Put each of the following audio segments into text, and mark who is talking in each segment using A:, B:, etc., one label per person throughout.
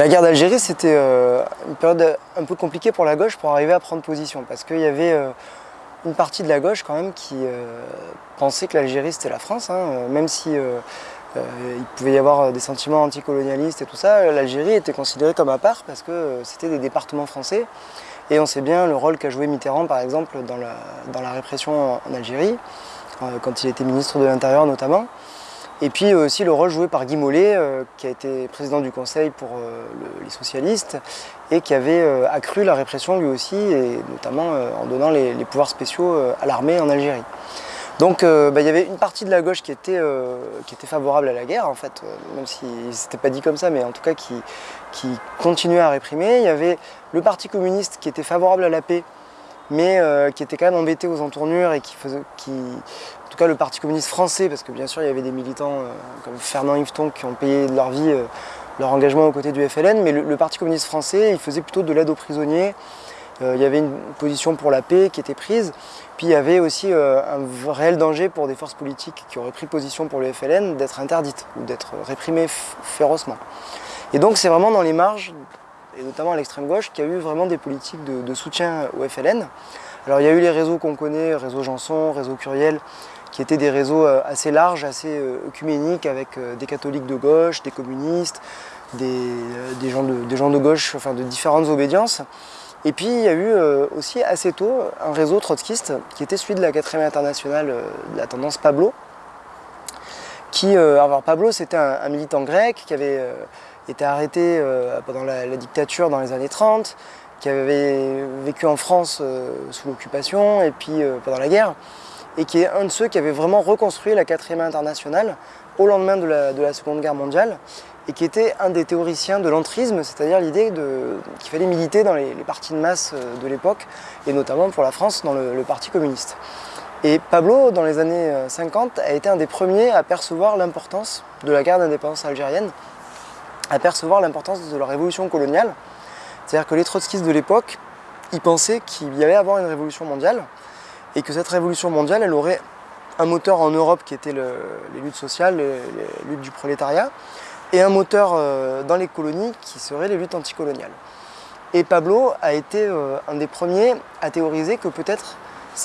A: La guerre d'Algérie, c'était euh, une période un peu compliquée pour la gauche pour arriver à prendre position, parce qu'il y avait euh, une partie de la gauche quand même qui euh, pensait que l'Algérie c'était la France, hein, même si il pouvait y avoir des sentiments anticolonialistes et tout ça, l'Algérie était considérée comme à part parce que c'était des départements français. Et on sait bien le rôle qu'a joué Mitterrand par exemple dans la, dans la répression en Algérie, quand il était ministre de l'Intérieur notamment. Et puis euh, aussi le rôle joué par Guy Mollet, euh, qui a été président du Conseil pour euh, les socialistes et qui avait accru la répression lui aussi, et notamment en donnant les, pouvoirs spéciaux à l'armée en Algérie. Donc bah, il y avait une partie de la gauche qui était, qui était favorable à la guerre, en fait, même si c'était pas dit comme ça, mais en tout cas qui, qui continuait à réprimer. Il y avait le Parti communiste qui était favorable à la paix, mais qui était quand même embêté aux entournures et qui, faisait, qui en tout cas le Parti communiste français, parce que bien sûr il y avait des militants euh, comme Fernand Yveton qui ont payé de leur vie euh, leur engagement aux côtés du FLN, mais le, Parti communiste français il faisait plutôt de l'aide aux prisonniers, euh, il y avait une position pour la paix qui était prise, puis il y avait aussi un réel danger pour des forces politiques qui auraient pris position pour le FLN d'être interdites ou d'être réprimées férocement. Et donc c'est vraiment dans les marges, et notamment à l'extrême gauche, qu'il y a eu vraiment des politiques de, soutien au FLN. Alors il y a eu les réseaux qu'on connaît, réseau Janson, réseau Curiel, qui étaient des réseaux euh, assez larges, assez euh, œcuméniques, avec euh, des catholiques de gauche, des communistes, des, gens, de, des gens de gauche, enfin de différentes obédiences. Et puis il y a eu aussi assez tôt un réseau trotskiste qui était celui de la 4 internationale de la tendance Pablo. Qui, alors Pablo c'était un, militant grec qui avait été arrêté pendant la, dictature dans les années 30, qui avait vécu en France sous l'occupation et puis pendant la guerre et qui est un de ceux qui avait vraiment reconstruit la quatrième internationale au lendemain de la, Seconde Guerre mondiale et qui était un des théoriciens de l'entrisme, c'est-à-dire l'idée qu'il fallait militer dans les, partis de masse euh, de l'époque, et notamment pour la France dans le, Parti communiste. Et Pablo, dans les années 50, euh, a été un des premiers à percevoir l'importance de la guerre d'indépendance algérienne, à percevoir l'importance de la révolution coloniale. C'est-à-dire que les trotskistes de l'époque, ils pensaient qu'il y allait avoir une révolution mondiale, et que cette révolution mondiale, elle aurait un moteur en Europe qui était les luttes sociales, les, luttes du prolétariat, et un moteur euh, dans les colonies qui serait les luttes anticoloniales. Et Pablo a été euh, un des premiers à théoriser que peut-être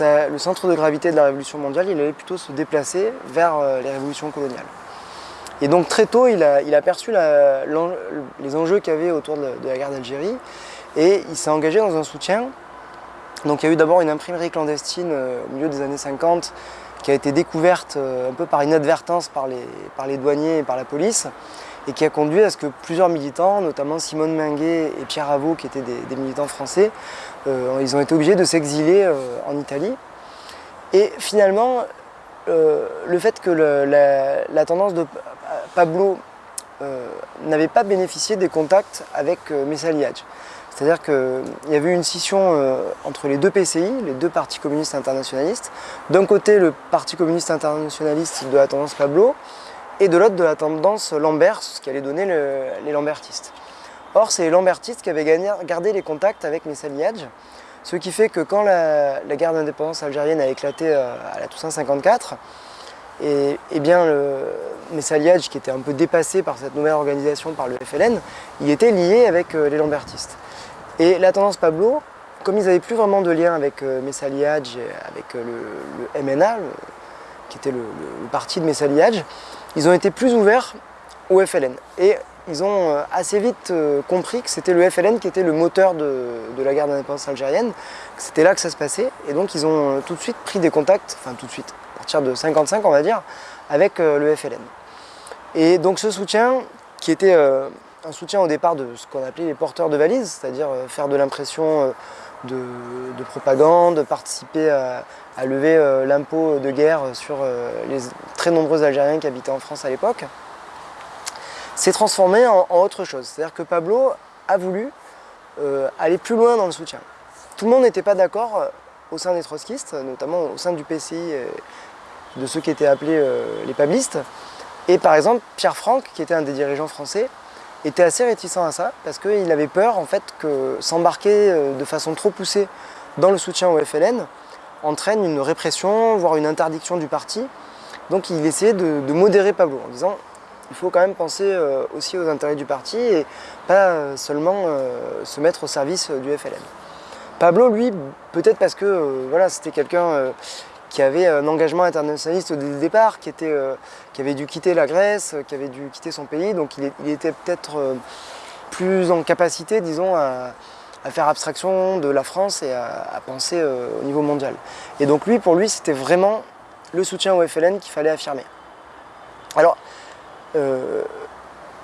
A: le centre de gravité de la révolution mondiale, il allait plutôt se déplacer vers euh, les révolutions coloniales. Et donc très tôt, il a, perçu les enjeux qu'il y avait autour de la guerre d'Algérie et il s'est engagé dans un soutien donc il y a eu d'abord une imprimerie clandestine euh, au milieu des années 50 qui a été découverte euh, un peu par inadvertance par les, douaniers et par la police et qui a conduit à ce que plusieurs militants, notamment Simone Minguet et Pierre Avaux, qui étaient des, militants français, euh, ils ont été obligés de s'exiler en Italie. Et finalement, le fait que la, tendance de Pablo n'avait pas bénéficié des contacts avec Messaliage. C'est-à-dire qu'il y avait eu une scission euh, entre les deux PCI, les deux partis communistes internationalistes. D'un côté, le Parti communiste internationaliste de la tendance Pablo, et de l'autre, de la tendance Lambert, ce qui allait donner les Lambertistes. Or, c'est les Lambertistes qui avaient gardé les contacts avec Messaliage, ce qui fait que quand la, guerre d'indépendance algérienne a éclaté euh, à la Toussaint 54, et, et bien le Messaliage, qui était un peu dépassé par cette nouvelle organisation, par le FLN, il était lié avec euh, les Lambertistes. Et la tendance Pablo, comme ils n'avaient plus vraiment de lien avec euh, Messaliage, avec euh, le, MNA, qui était le, parti de Messaliage, ils ont été plus ouverts au FLN. Et ils ont euh, assez vite compris que c'était le FLN qui était le moteur de, la guerre d'indépendance algérienne, que c'était là que ça se passait. Et donc ils ont tout de suite pris des contacts, enfin tout de suite, partir de 55 on va dire, avec le FLN. Et donc ce soutien, qui était un soutien au départ de ce qu'on appelait les porteurs de valises, c'est-à-dire euh, faire de l'impression euh, de, propagande, participer à, lever euh, l'impôt de guerre sur les très nombreux Algériens qui habitaient en France à l'époque, s'est transformé en, autre chose. C'est-à-dire que Pablo a voulu aller plus loin dans le soutien. Tout le monde n'était pas d'accord au sein des trotskistes, notamment au sein du PCI, de ceux qui étaient appelés les pablistes. Et par exemple, Pierre Franck, qui était un des dirigeants français, était assez réticent à ça parce qu'il avait peur en fait que s'embarquer euh, de façon trop poussée dans le soutien au FLN entraîne une répression, voire une interdiction du parti. Donc il essayait de, modérer Pablo en disant il faut quand même penser aussi aux intérêts du parti et pas seulement se mettre au service du FLN. Pablo, lui, peut-être parce que c'était quelqu'un qui avait un engagement internationaliste le départ, qui, était, qui avait dû quitter la Grèce, qui avait dû quitter son pays, donc il, était peut-être plus en capacité, disons, à, faire abstraction de la France et à, penser au niveau mondial. Et donc lui, pour lui, c'était vraiment le soutien au FLN qu'il fallait affirmer. Alors, euh,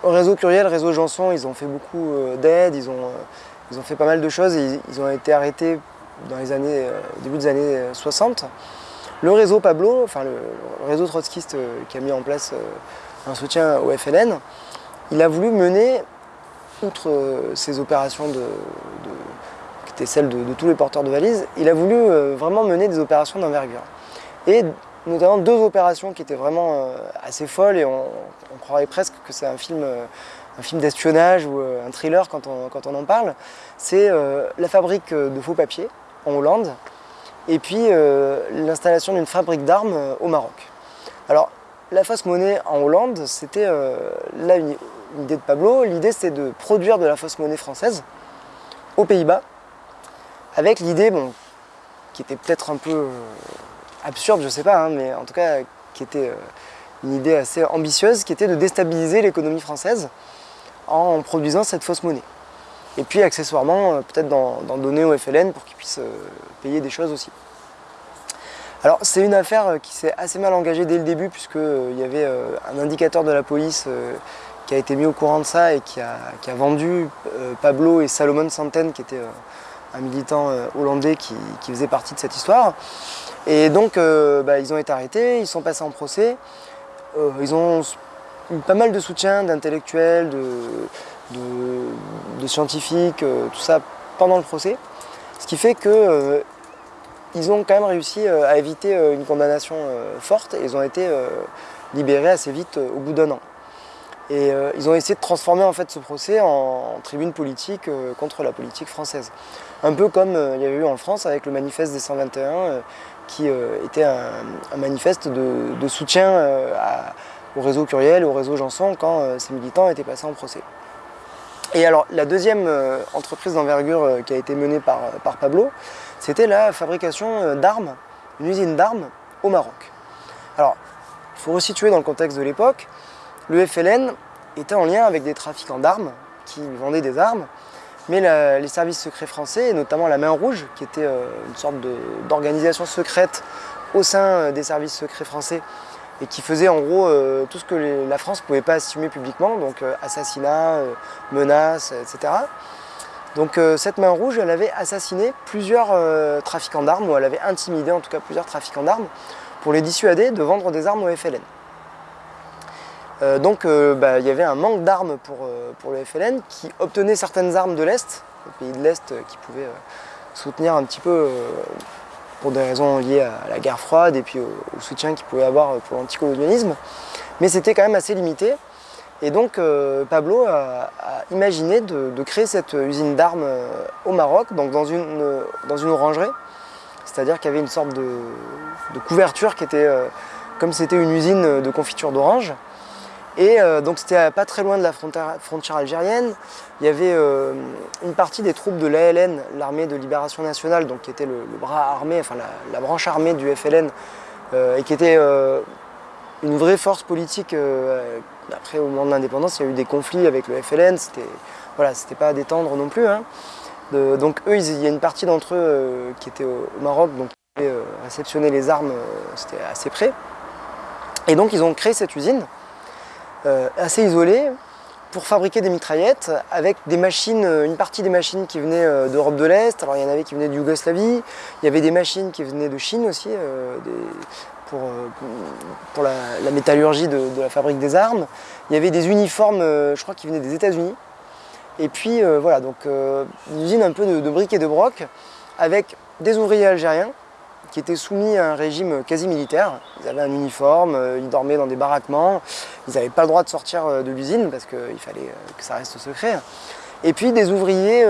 A: au réseau Curiel, réseau Janson, ils ont fait beaucoup euh, d'aides, ils, ont, euh, ils ont fait pas mal de choses, ils, ont été arrêtés dans les années, au début des années 60. Le réseau Pablo, enfin le, réseau trotskiste qui a mis en place un soutien au FLN, il a voulu mener, outre ces opérations de, qui étaient celles de, tous les porteurs de valises, il a voulu vraiment mener des opérations d'envergure. Et notamment deux opérations qui étaient vraiment euh, assez folles et on, croirait presque que c'est un film, euh, un film d'espionnage ou euh, un thriller quand on, quand on en parle. C'est la fabrique de faux papiers en Hollande et puis l'installation d'une fabrique d'armes au Maroc. Alors la fausse monnaie en Hollande, c'était là une, idée de Pablo. L'idée c'était de produire de la fausse monnaie française aux Pays-Bas avec l'idée bon, qui était peut-être un peu absurde, je sais pas, hein, mais en tout cas qui était euh, une idée assez ambitieuse, qui était de déstabiliser l'économie française en produisant cette fausse monnaie. Et puis accessoirement, euh, peut-être d'en donner au FLN pour qu'ils puissent euh, payer des choses aussi. Alors c'est une affaire qui s'est assez mal engagée dès le début puisqu'il y avait un indicateur de la police qui a été mis au courant de ça et qui a, vendu Pablo et Salomon Santen qui était un militant hollandais qui, faisait partie de cette histoire. Et donc, euh, bah, ils ont été arrêtés, ils sont passés en procès. Euh, ils ont eu pas mal de soutien d'intellectuels, de, scientifiques, euh, tout ça pendant le procès. Ce qui fait qu'ils ils ont quand même réussi à éviter une condamnation forte et ils ont été libérés assez vite au bout d'un an. Et ils ont essayé de transformer en fait ce procès en, tribune politique contre la politique française. Un peu comme il y avait eu en France avec le manifeste des 121 qui euh, était un, manifeste de, soutien euh, au réseau Curiel, au réseau Janson, quand euh, ces militants étaient passés en procès. Et alors, la deuxième entreprise d'envergure qui a été menée par, par Pablo, c'était la fabrication d'armes, une usine d'armes au Maroc. Alors, il faut resituer dans le contexte de l'époque, le FLN était en lien avec des trafiquants d'armes qui vendaient des armes mais les services secrets français, et notamment la Main Rouge, qui était euh, une sorte d'organisation secrète au sein euh, des services secrets français, et qui faisait en gros euh, tout ce que la France ne pouvait pas assumer publiquement, donc assassinat, menaces, etc. Donc cette Main Rouge, elle avait assassiné plusieurs trafiquants d'armes, ou elle avait intimidé en tout cas plusieurs trafiquants d'armes, pour les dissuader de vendre des armes au FLN. Euh, donc euh, bah, il y avait un manque d'armes pour, euh, pour, le FLN qui obtenait certaines armes de l'Est, les pays de l'Est qui pouvaient soutenir un petit peu pour des raisons liées à la guerre froide et puis au, soutien qu'il pouvait avoir pour l'anticolonialisme. Mais c'était quand même assez limité. Et donc Pablo a, imaginé de, créer cette usine d'armes au Maroc, donc dans une, dans une orangerie. C'est-à-dire qu'il y avait une sorte de, de couverture qui était, comme c'était une usine de confiture d'orange, et euh, donc c'était pas très loin de la frontière, algérienne. Il y avait euh, une partie des troupes de l'ALN, l'armée de libération nationale, donc qui était le, bras armé, enfin la, branche armée du FLN, euh, et qui était une vraie force politique. après, au moment de l'indépendance, il y a eu des conflits avec le FLN, c'était voilà, pas à détendre non plus. Hein. donc eux, il y a une partie d'entre eux qui étaient au, Maroc, donc qui avaient réceptionné les armes, c'était assez près. Et donc ils ont créé cette usine assez isolé pour fabriquer des mitraillettes avec des machines, euh, une partie des machines qui venaient euh, d'Europe de l'Est, alors il y en avait qui venaient de Yougoslavie, il y avait des machines qui venaient de Chine aussi pour, pour la, métallurgie de, la fabrique des armes, il y avait des uniformes, je crois, qui venaient des États-Unis, et puis voilà, donc une usine un peu de, de briques et de broc avec des ouvriers algériens qui étaient soumis à un régime quasi militaire. Ils avaient un uniforme, euh, ils dormaient dans des baraquements, ils n'avaient pas le droit de sortir euh, de l'usine parce qu'il fallait euh, que ça reste secret. Et puis des ouvriers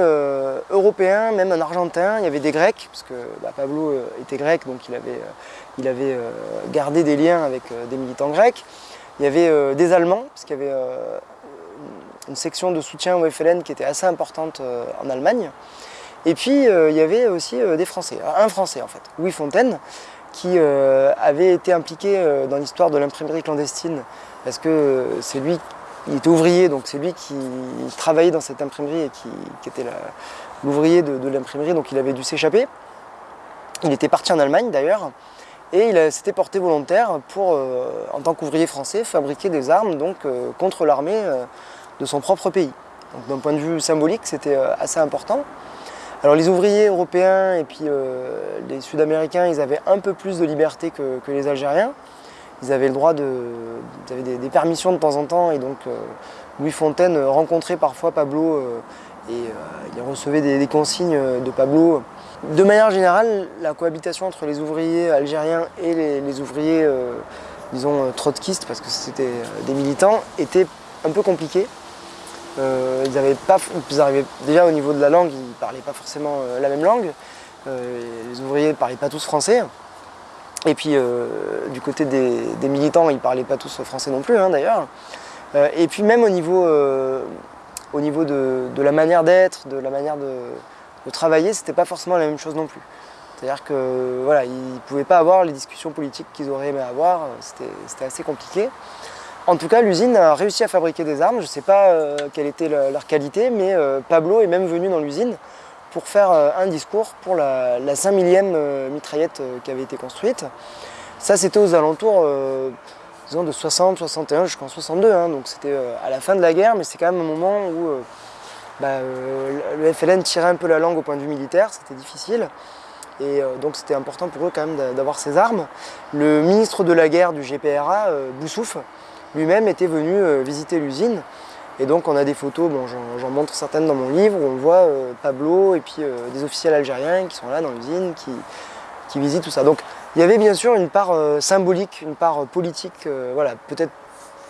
A: européens, même un argentin, il y avait des grecs, parce que bah, Pablo était grec, donc il avait, il avait gardé des liens avec des militants grecs. Il y avait des Allemands, parce qu'il y avait une section de soutien au FLN qui était assez importante en Allemagne. Et puis il y avait aussi des Français, un Français en fait, Louis Fontaine, qui avait été impliqué dans l'histoire de l'imprimerie clandestine, parce que c'est lui il était ouvrier, donc c'est lui qui travaillait dans cette imprimerie et qui, était l'ouvrier de, l'imprimerie, donc il avait dû s'échapper. Il était parti en Allemagne d'ailleurs, et il s'était porté volontaire pour, euh, en tant qu'ouvrier français, fabriquer des armes donc, euh, contre l'armée euh, de son propre pays. Donc d'un point de vue symbolique, c'était assez important. Alors les ouvriers européens et puis les Sud-Américains, ils avaient un peu plus de liberté que les Algériens ils avaient le droit de. Avaient des, permissions de temps en temps et donc euh, Louis Fontaine rencontrait parfois Pablo euh, et euh, il recevait des, consignes de Pablo. De manière générale, la cohabitation entre les ouvriers algériens et les, ouvriers, disons, trotskistes, parce que c'était des militants, était un peu compliquée. Ils avaient pas, ils arrivaient, déjà au niveau de la langue, ils ne parlaient pas forcément la même langue. les ouvriers ne parlaient pas tous français. Et puis euh, du côté des, militants, ils ne parlaient pas tous français non plus hein, d'ailleurs. Euh, et puis même au niveau, euh, au niveau de, la manière d'être, de la manière de, de travailler, c'était pas forcément la même chose non plus. C'est-à-dire que voilà, ils ne pouvaient pas avoir les discussions politiques qu'ils auraient aimé avoir, c'était assez compliqué. En tout cas, l'usine a réussi à fabriquer des armes, je ne sais pas quelle était leur qualité, mais Pablo est même venu dans l'usine pour faire euh, un discours pour la, 5 millième euh, mitraillette euh, qui avait été construite. Ça, c'était aux alentours de 60, 61 jusqu'en 62, hein. donc c'était à la fin de la guerre, mais c'est quand même un moment où bah, le FLN tirait un peu la langue au point de vue militaire, c'était difficile. Et donc c'était important pour eux quand même d'avoir ces armes. Le ministre de la guerre du GPRA, Boussouf, lui-même était venu visiter l'usine et donc on a des photos, j'en montre certaines dans mon livre, où on voit euh, Pablo et puis euh, des officiels algériens qui sont là dans l'usine, qui, visitent tout ça. Donc il y avait bien sûr une part euh, symbolique, une part politique, voilà, peut-être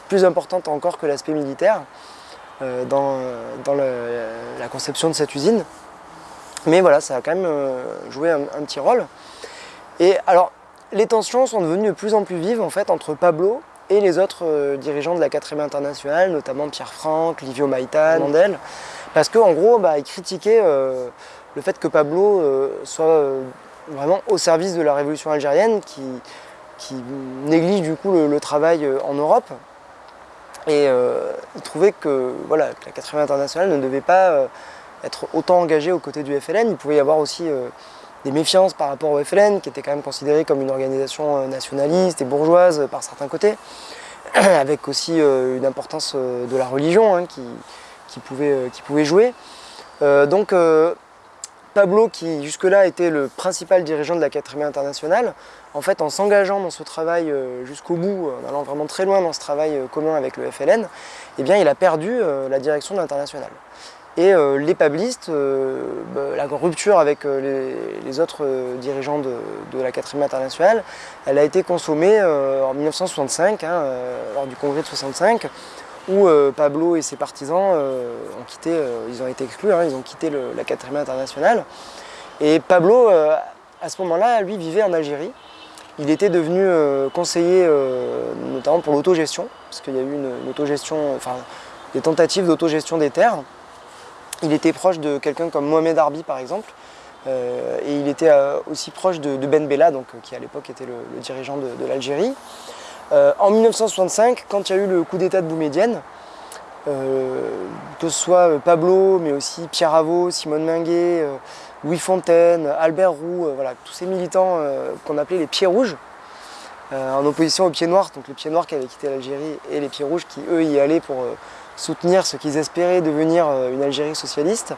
A: plus importante encore que l'aspect militaire dans, la conception de cette usine. Mais voilà, ça a quand même joué un, un petit rôle. Et alors, les tensions sont devenues de plus en plus vives en fait entre Pablo et les autres euh, dirigeants de la 4ème internationale, notamment Pierre Franck, Livio Maïtan, Mandel, parce qu'en gros, bah, ils critiquaient euh, le fait que Pablo euh, soit vraiment au service de la révolution algérienne, qui, néglige du coup le, travail en Europe. Et ils trouvaient que, voilà, la 4ème internationale ne devait pas être autant engagée aux côtés du FLN. Il pouvait y avoir aussi des méfiances par rapport au FLN, qui était quand même considéré comme une organisation euh, nationaliste et bourgeoise euh, par certains côtés, avec aussi euh, une importance de la religion hein, qui, pouvait, jouer. donc Pablo, qui jusque-là était le principal dirigeant de la 4 internationale, en fait, en s'engageant dans ce travail jusqu'au bout, en allant vraiment très loin dans ce travail commun avec le FLN, eh bien, il a perdu la direction de l'international. Et euh, les pablistes, euh, bah, la rupture avec euh, les, autres dirigeants de, la 4 internationale, elle a été consommée en 1965, hein, lors du congrès de 65, où Pablo et ses partisans ont quitté, ils ont été exclus, hein, ils ont quitté la 4 internationale. Et Pablo, à ce moment-là, lui vivait en Algérie. Il était devenu conseiller notamment pour l'autogestion, parce qu'il y a eu une, autogestion, enfin des tentatives d'autogestion des terres. Il était proche de quelqu'un comme Mohamed Arbi par exemple, euh, et il était euh, aussi proche de, Ben Bella, donc, euh, qui à l'époque était le, dirigeant de, l'Algérie. en 1965, quand il y a eu le coup d'état de Boumedienne, que ce soit Pablo, mais aussi Pierre Avaux, Simone Minguet, Louis Fontaine, Albert Roux, voilà, tous ces militants qu'on appelait les pieds rouges, en opposition aux pieds noirs, donc les pieds noirs qui avaient quitté l'Algérie et les pieds rouges qui eux y allaient pour soutenir ce qu'ils espéraient devenir euh, une Algérie socialiste,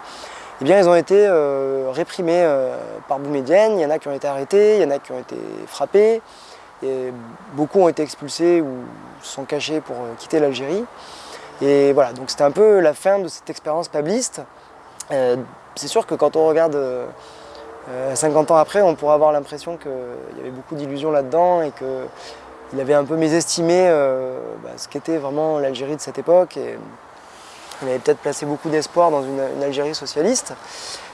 A: eh bien, ils ont été euh, réprimés euh, par Boumedienne, il y en a qui ont été arrêtés, il y en a qui ont été frappés, et beaucoup ont été expulsés ou sont cachés pour quitter l'Algérie. Et voilà, donc c'était un peu la fin de cette expérience pabliste. c'est sûr que quand on regarde 50 ans après, on pourrait avoir l'impression qu'il y avait beaucoup d'illusions là-dedans et que il avait un peu mésestimé euh, bah, ce qu'était vraiment l'Algérie de cette époque. Et il avait peut-être placé beaucoup d'espoir dans une, Algérie socialiste.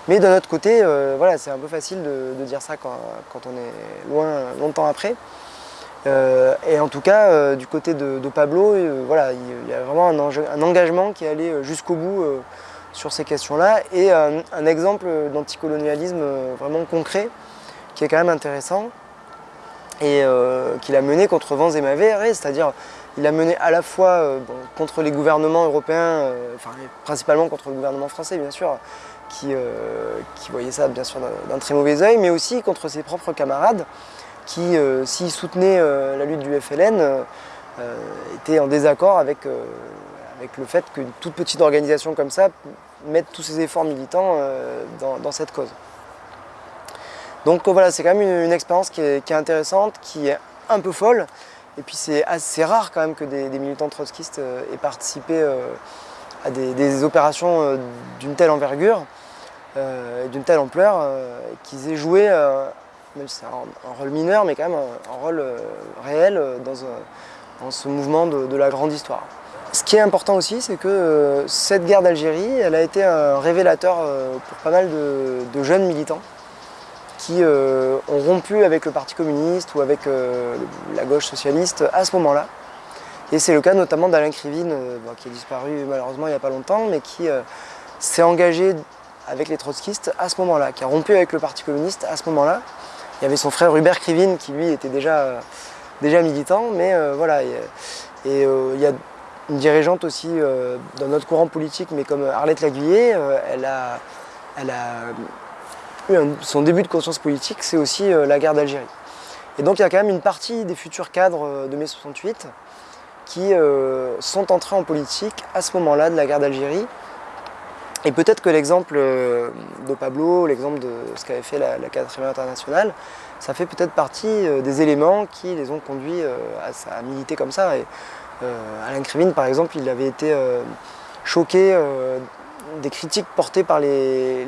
A: Mais d'un autre côté, euh, voilà, c'est un peu facile de, dire ça quand, on est loin, longtemps après. et en tout cas, du côté de, Pablo, voilà, il y a vraiment un, engagement qui est allé jusqu'au bout sur ces questions-là et un exemple d'anticolonialisme vraiment concret qui est quand même intéressant et euh, qu'il a mené contre vents et c'est-à-dire il a mené à la fois euh, contre les gouvernements européens, euh, enfin principalement contre le gouvernement français bien sûr, qui, voyait ça bien sûr d'un très mauvais oeil, mais aussi contre ses propres camarades qui, s'ils soutenaient la lutte du FLN, étaient en désaccord avec, avec le fait qu'une toute petite organisation comme ça mette tous ses efforts militants dans cette cause. Donc euh, voilà, c'est quand même une, expérience qui est, intéressante, qui est un peu folle. Et puis c'est assez rare quand même que des, militants trotskistes euh, aient participé euh, à des, opérations d'une telle envergure, d'une telle ampleur, qu'ils aient joué, même si c'est un, rôle mineur, mais quand même un, rôle réel dans, ce mouvement de, la grande histoire. Ce qui est important aussi, c'est que cette guerre d'Algérie, elle a été un révélateur pour pas mal de jeunes militants qui euh, ont rompu avec le Parti communiste ou avec euh, la gauche socialiste à ce moment-là. Et c'est le cas notamment d'Alain Krivine, euh, qui a disparu malheureusement il n'y a pas longtemps, mais qui s'est engagé avec les trotskistes à ce moment-là, qui a rompu avec le Parti communiste à ce moment-là. Il y avait son frère Hubert Krivine qui lui était déjà, déjà militant, mais voilà. Et, il y a une dirigeante aussi dans notre courant politique, mais comme Arlette Laguillet, elle a, elle a son début de conscience politique, c'est aussi euh, la guerre d'Algérie. Et donc il y a quand même une partie des futurs cadres euh, de mai 68 qui euh, sont entrés en politique à ce moment-là de la guerre d'Algérie. Et peut-être que l'exemple de Pablo, l'exemple de ce qu'avait fait la, la 4 internationale, ça fait peut-être partie des éléments qui les ont conduits à, militer comme ça. Et, Alain Krivine, par exemple, il avait été choqué des critiques portées par les,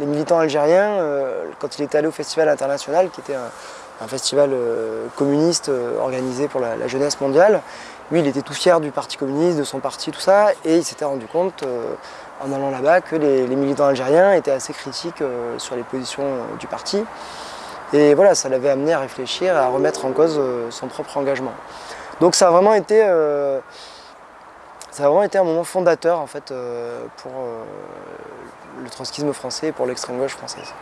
A: militants algériens euh, quand il était allé au Festival international, qui était un, festival euh, communiste euh, organisé pour la, jeunesse mondiale. Lui, il était tout fier du Parti communiste, de son parti, tout ça, et il s'était rendu compte, en allant là-bas, que les, militants algériens étaient assez critiques sur les positions du parti. Et voilà, ça l'avait amené à réfléchir, à remettre en cause son propre engagement. Donc ça a vraiment été ça a vraiment été un moment fondateur euh, pour euh, le trotskisme français et pour l'extrême gauche française.